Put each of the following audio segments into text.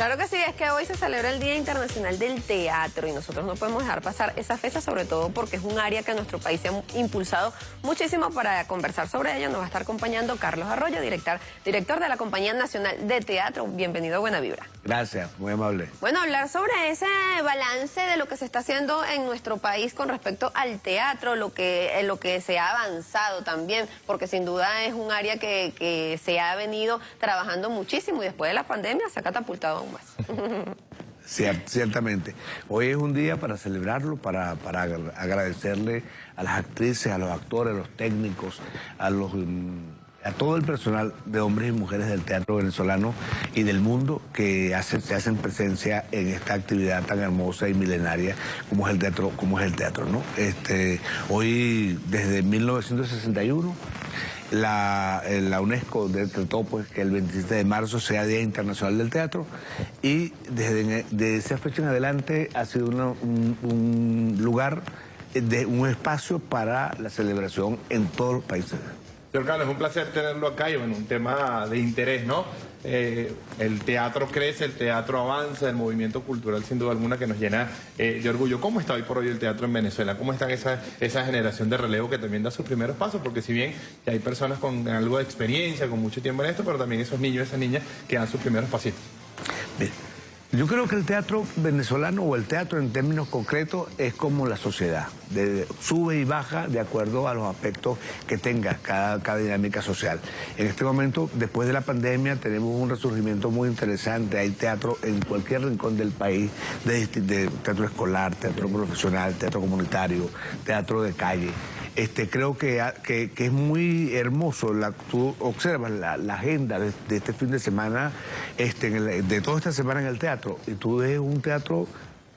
Claro que sí, es que hoy se celebra el Día Internacional del Teatro y nosotros no podemos dejar pasar esa fecha, sobre todo porque es un área que nuestro país se ha impulsado muchísimo para conversar sobre ella. Nos va a estar acompañando Carlos Arroyo, director, director de la Compañía Nacional de Teatro. Bienvenido a Buena Vibra. Gracias, muy amable. Bueno, hablar sobre ese balance de lo que se está haciendo en nuestro país con respecto al teatro, lo que, lo que se ha avanzado también, porque sin duda es un área que, que se ha venido trabajando muchísimo y después de la pandemia se ha catapultado ciertamente. Hoy es un día para celebrarlo, para, para, agradecerle a las actrices, a los actores, a los técnicos, a los mm, a todo el personal de hombres y mujeres del teatro venezolano y del mundo que hacen, se hacen presencia en esta actividad tan hermosa y milenaria como es el teatro, como es el teatro, ¿no? Este, hoy, desde 1961, la, eh, la, UNESCO decretó pues, que el 27 de marzo sea Día Internacional del Teatro y desde, esa fecha en adelante ha sido un, lugar, de, un espacio para la celebración en todos los países. Señor Carlos, es un placer tenerlo acá y bueno, un tema de interés, ¿no? Eh, el teatro crece, el teatro avanza, el movimiento cultural sin duda alguna que nos llena eh, de orgullo. ¿Cómo está hoy por hoy el teatro en Venezuela? ¿Cómo está esa, esa generación de relevo que también da sus primeros pasos? Porque si bien hay personas con algo de experiencia, con mucho tiempo en esto, pero también esos niños, esas niñas que dan sus primeros pasitos. Yo creo que el teatro venezolano o el teatro en términos concretos es como la sociedad, sube y baja de acuerdo a los aspectos que tenga cada, dinámica social. En este momento, después de la pandemia, tenemos un resurgimiento muy interesante, hay teatro en cualquier rincón del país, de, teatro escolar, teatro profesional, teatro comunitario, teatro de calle. Este, creo que, que, es muy hermoso, tú observas la, agenda de, este fin de semana, este, de toda esta semana en el teatro, y tú ves un teatro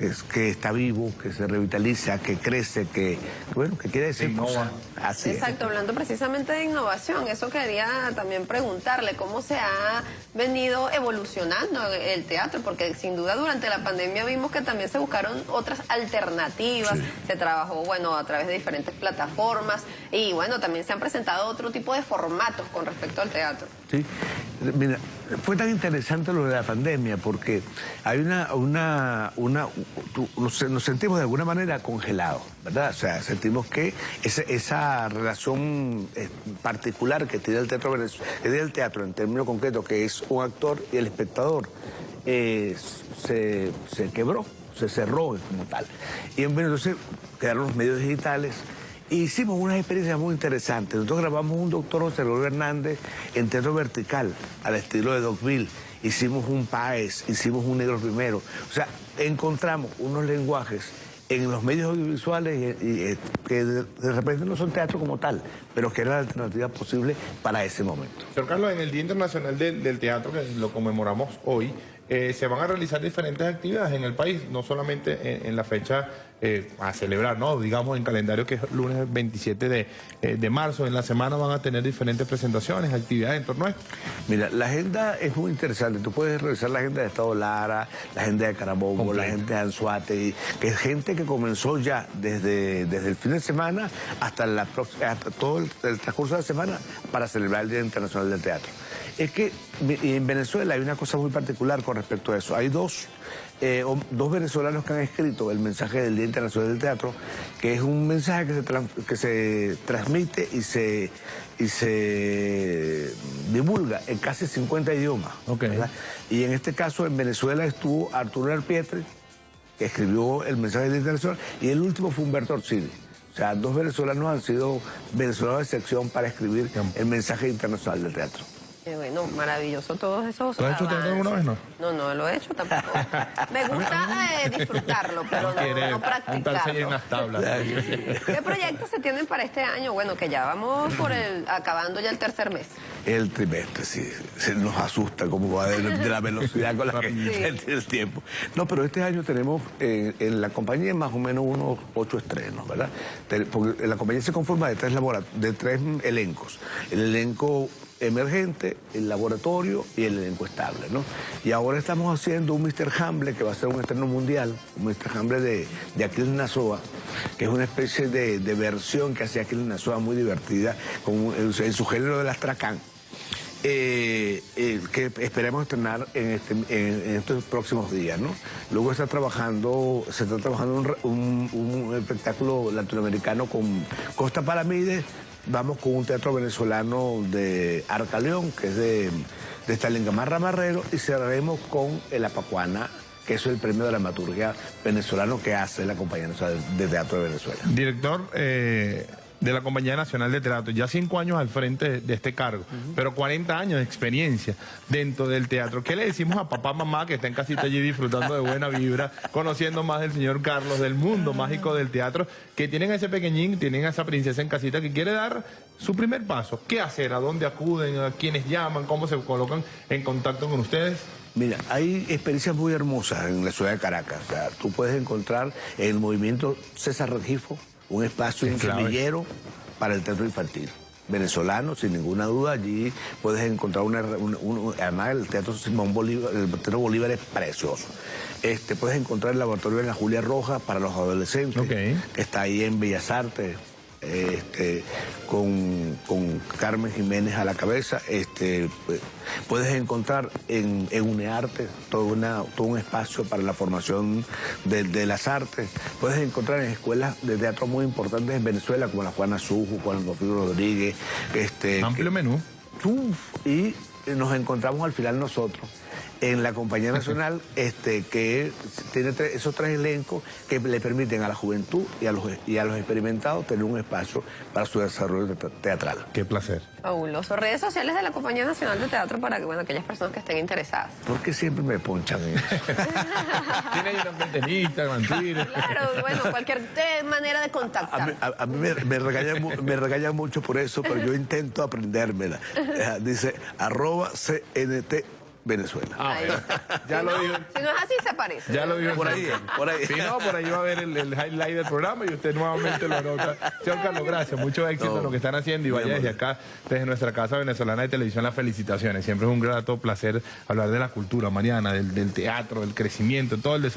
es que está vivo, que se revitaliza, que crece, que bueno, que quiere decir cosas. Así Exacto, hablando precisamente de innovación, eso quería también preguntarle cómo se ha venido evolucionando el teatro, porque sin duda durante la pandemia vimos que también se buscaron otras alternativas, se trabajó bueno a través de diferentes plataformas y bueno, también se han presentado otro tipo de formatos con respecto al teatro. Sí, mira, fue tan interesante lo de la pandemia porque hay una, una, una nos, sentimos de alguna manera congelados, ¿verdad? O sea, sentimos que esa, relación eh, particular que tiene el teatro el teatro en términos concretos, que es un actor y el espectador, eh, se, se quebró, se cerró como tal. Y entonces quedaron los medios digitales, Hicimos una experiencia muy interesante. Nosotros grabamos un doctor José Luis Hernández en teatro vertical, al estilo de Dogville. Hicimos un Paez, hicimos un Negro Primero. O sea, encontramos unos lenguajes en los medios audiovisuales y, que de, repente no son teatro como tal, pero que era la alternativa posible para ese momento. Señor Carlos, en el Día Internacional del, Teatro, que lo conmemoramos hoy, eh, se van a realizar diferentes actividades en el país, no solamente en, la fecha eh, a celebrar, ¿no? Digamos en calendario que es lunes 27 eh, de, marzo. En la semana van a tener diferentes presentaciones, actividades en torno a esto. Mira, la agenda es muy interesante. Tú puedes revisar la agenda de Estado Lara, la agenda de Carabobo, la agenda de Anzuate, que es gente que comenzó ya desde, desde el fin de semana hasta, la, hasta todo el, el transcurso de la semana para celebrar el Día Internacional del Teatro. Es que en Venezuela hay una cosa muy particular con respecto a eso. Hay dos, eh, dos venezolanos que han escrito el mensaje del Día Internacional del Teatro, que es un mensaje que se, que se transmite y se, y se divulga en casi 50 idiomas. Y en este caso en Venezuela estuvo Arturo Arpietri, que escribió el mensaje del Día Internacional, y el último fue Humberto Orsini. O sea, dos venezolanos han sido venezolanos de sección para escribir el mensaje internacional del teatro bueno, maravilloso todos esos ¿Lo has hecho teatro alguna vez, no? No, no lo he hecho tampoco. Me gusta eh, disfrutarlo, pero no, no practicarlo. en las tablas. ¿Qué proyectos se tienen para este año? Bueno, que ya vamos por el acabando ya el tercer mes. El trimestre, sí. Se nos asusta como va de, la velocidad con la que sí. el tiempo. No, pero este año tenemos eh, en la compañía más o menos unos ocho estrenos, ¿verdad? Porque la compañía se conforma de tres, de tres elencos. El elenco emergente, el laboratorio y el elenco estable, ¿no? Y ahora estamos haciendo un Mr. Hamble que va a ser un estreno mundial, un Mr. Hamble de, de Aquiles Nazoa, que es una especie de, versión que hace Aquiles Nazoa muy divertida, con, en, su género del astracán. eh, que esperemos estrenar en, este, en, estos próximos días, ¿no? Luego está trabajando, se está trabajando un, un, espectáculo latinoamericano con Costa Palamides, vamos con un teatro venezolano de Arcaleón, que es de, de Stalin Marrero, y cerraremos con El Apacuana, que es el premio de dramaturgia venezolano que hace la Compañía de Teatro de Venezuela. Director, eh, de la Compañía Nacional de Teatro, ya cinco años al frente de este cargo, pero 40 años de experiencia dentro del teatro. ¿Qué le decimos a papá, mamá que está en casita allí disfrutando de buena vibra, conociendo más del señor Carlos, del mundo mágico del teatro, que tienen a ese pequeñín, tienen a esa princesa en casita que quiere dar su primer paso? ¿Qué hacer? ¿A dónde acuden? ¿A quiénes llaman? ¿Cómo se colocan en contacto con ustedes? Mira, hay experiencias muy hermosas en la ciudad de Caracas. O sea, tú puedes encontrar el movimiento César Regifo, un espacio, un semillero para el teatro infantil venezolano, sin ninguna duda. Allí puedes encontrar una, además el teatro Simón Bolívar, el teatro Bolívar es precioso. Este, puedes encontrar el laboratorio de la Julia Roja para los adolescentes, que está ahí en Bellas Artes este, con, Carmen Jiménez a la cabeza. Este, pues, puedes encontrar en, UNEARTE todo, una, todo un espacio para la formación de, las artes. Puedes encontrar en escuelas de teatro muy importantes en Venezuela, como la Juana Suju, Juan Rodrigo Rodríguez. Este, Amplio menú. y nos encontramos al final nosotros en la Compañía Nacional este, que tiene esos tres elencos que le permiten a la juventud y a, los, y a los experimentados tener un espacio para su desarrollo teatral. Qué placer. Fabuloso. Redes sociales de la Compañía Nacional de Teatro para que, bueno, aquellas personas que estén interesadas. ¿Por qué siempre me ponchan en eso? Tiene ahí una pentenita, mentira. Claro, bueno, cualquier manera de contactar. A mí, me, me, regañan, mucho por eso, pero yo intento aprendérmela. Dice, arroba CNT Venezuela. Ah, ya lo dijo. Si no es así, se parece. Ya lo dijo. Por ahí, por ahí. Si no, por ahí va a ver el, highlight del programa y usted nuevamente lo anota. Señor Carlos, gracias. Mucho éxito en lo que están haciendo y vaya desde acá, desde nuestra casa venezolana de televisión, las felicitaciones. Siempre es un grato placer hablar de la cultura, Mariana, del, del teatro, del crecimiento, todo el desarrollo.